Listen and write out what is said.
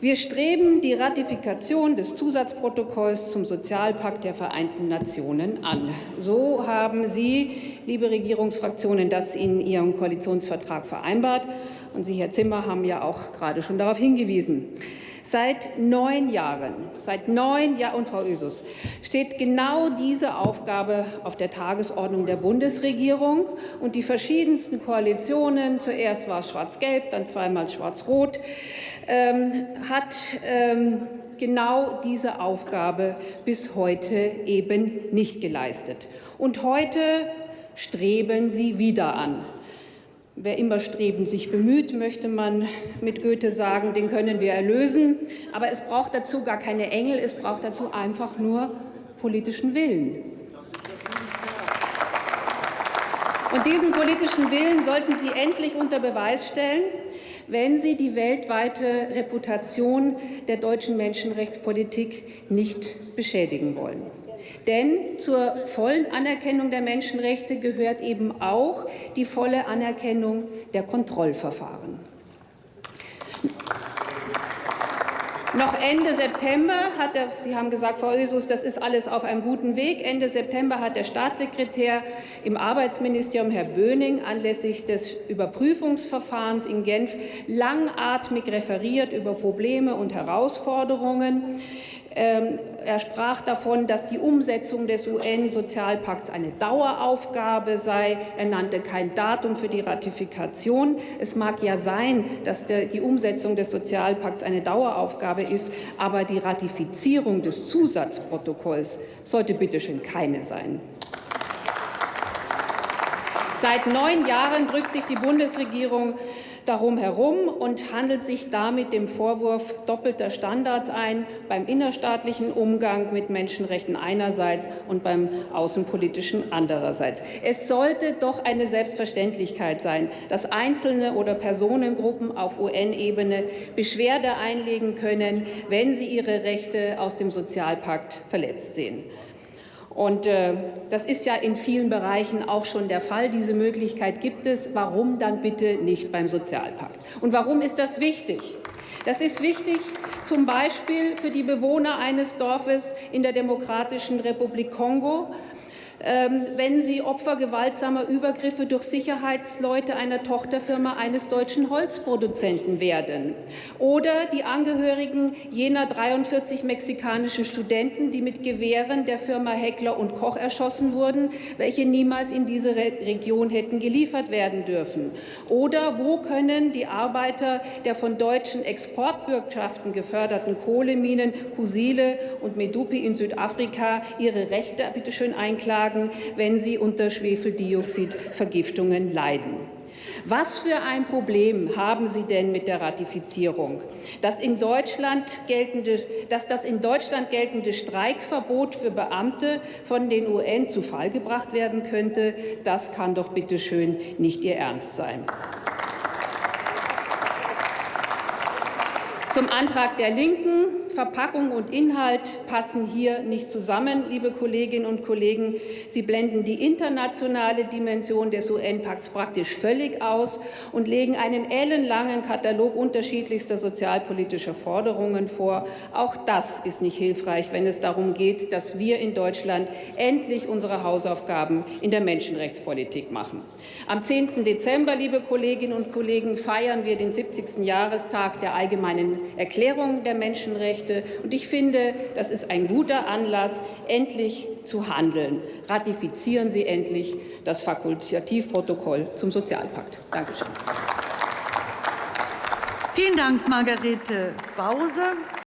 Wir streben die Ratifikation des Zusatzprotokolls zum Sozialpakt der Vereinten Nationen an. So haben Sie, liebe Regierungsfraktionen, das in Ihrem Koalitionsvertrag vereinbart. Und Sie, Herr Zimmer, haben ja auch gerade schon darauf hingewiesen. Seit neun Jahren, seit neun Jahren, und Frau Ösus, steht genau diese Aufgabe auf der Tagesordnung der Bundesregierung. Und die verschiedensten Koalitionen, zuerst war es Schwarz-Gelb, dann zweimal Schwarz-Rot, ähm, hat ähm, genau diese Aufgabe bis heute eben nicht geleistet. Und heute streben sie wieder an. Wer immer streben sich bemüht, möchte man mit Goethe sagen, den können wir erlösen. Aber es braucht dazu gar keine Engel, es braucht dazu einfach nur politischen Willen. Und diesen politischen Willen sollten Sie endlich unter Beweis stellen, wenn Sie die weltweite Reputation der deutschen Menschenrechtspolitik nicht beschädigen wollen. Denn zur vollen Anerkennung der Menschenrechte gehört eben auch die volle Anerkennung der Kontrollverfahren. Noch Ende September hat der, Sie haben gesagt, Frau Ösus, das ist alles auf einem guten Weg. Ende September hat der Staatssekretär im Arbeitsministerium, Herr Böning, anlässlich des Überprüfungsverfahrens in Genf langatmig referiert über Probleme und Herausforderungen. Ähm, er sprach davon, dass die Umsetzung des UN-Sozialpakts eine Daueraufgabe sei. Er nannte kein Datum für die Ratifikation. Es mag ja sein, dass die Umsetzung des Sozialpakts eine Daueraufgabe ist, aber die Ratifizierung des Zusatzprotokolls sollte bitte schön keine sein. Seit neun Jahren drückt sich die Bundesregierung darum herum und handelt sich damit dem Vorwurf doppelter Standards ein beim innerstaatlichen Umgang mit Menschenrechten einerseits und beim außenpolitischen andererseits. Es sollte doch eine Selbstverständlichkeit sein, dass Einzelne oder Personengruppen auf UN-Ebene Beschwerde einlegen können, wenn sie ihre Rechte aus dem Sozialpakt verletzt sehen. Und äh, das ist ja in vielen Bereichen auch schon der Fall. Diese Möglichkeit gibt es. Warum dann bitte nicht beim Sozialpakt? Und warum ist das wichtig? Das ist wichtig zum Beispiel für die Bewohner eines Dorfes in der Demokratischen Republik Kongo, wenn sie Opfer gewaltsamer Übergriffe durch Sicherheitsleute einer Tochterfirma eines deutschen Holzproduzenten werden. Oder die Angehörigen jener 43 mexikanischen Studenten, die mit Gewehren der Firma Heckler und Koch erschossen wurden, welche niemals in diese Region hätten geliefert werden dürfen. Oder wo können die Arbeiter der von deutschen Exportbürgschaften geförderten Kohleminen Kusile und Medupi in Südafrika ihre Rechte bitte schön einklagen? Tragen, wenn sie unter Schwefeldioxidvergiftungen leiden. Was für ein Problem haben Sie denn mit der Ratifizierung? Das, in Deutschland geltende, dass das in Deutschland geltende Streikverbot für Beamte von den UN zu Fall gebracht werden könnte, das kann doch bitte schön nicht Ihr Ernst sein. Zum Antrag der Linken. Verpackung und Inhalt passen hier nicht zusammen, liebe Kolleginnen und Kollegen. Sie blenden die internationale Dimension des UN-Pakts praktisch völlig aus und legen einen ellenlangen Katalog unterschiedlichster sozialpolitischer Forderungen vor. Auch das ist nicht hilfreich, wenn es darum geht, dass wir in Deutschland endlich unsere Hausaufgaben in der Menschenrechtspolitik machen. Am 10. Dezember, liebe Kolleginnen und Kollegen, feiern wir den 70. Jahrestag der Allgemeinen Erklärung der Menschenrechte. Menschenrechte. Und ich finde, das ist ein guter Anlass, endlich zu handeln. Ratifizieren Sie endlich das Fakultativprotokoll zum Sozialpakt. Dankeschön. Vielen Dank, Margarete Bause.